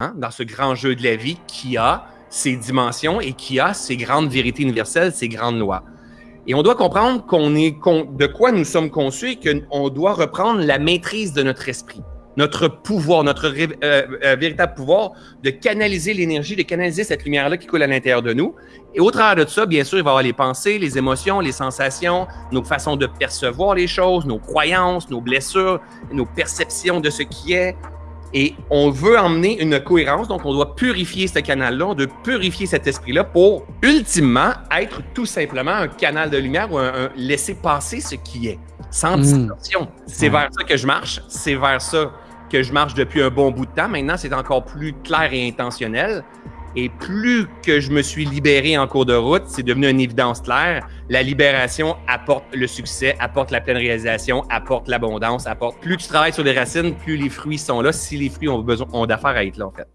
hein, dans ce grand jeu de la vie qui a ses dimensions et qui a ses grandes vérités universelles, ses grandes lois. Et on doit comprendre qu'on est de quoi nous sommes conçus et qu'on doit reprendre la maîtrise de notre esprit, notre pouvoir, notre euh, euh, véritable pouvoir de canaliser l'énergie, de canaliser cette lumière-là qui coule à l'intérieur de nous. Et au travers de ça, bien sûr, il va y avoir les pensées, les émotions, les sensations, nos façons de percevoir les choses, nos croyances, nos blessures, nos perceptions de ce qui est, et on veut emmener une cohérence, donc on doit purifier ce canal-là, on doit purifier cet esprit-là pour ultimement être tout simplement un canal de lumière ou un, laisser passer ce qui est, sans hmm. distorsion. C'est vers ça que je marche, c'est vers ça que je marche depuis un bon bout de temps. Maintenant, c'est encore plus clair et intentionnel. Et plus que je me suis libéré en cours de route, c'est devenu une évidence claire. La libération apporte le succès, apporte la pleine réalisation, apporte l'abondance, apporte. Plus tu travailles sur les racines, plus les fruits sont là. Si les fruits ont besoin, ont d'affaires à être là, en fait.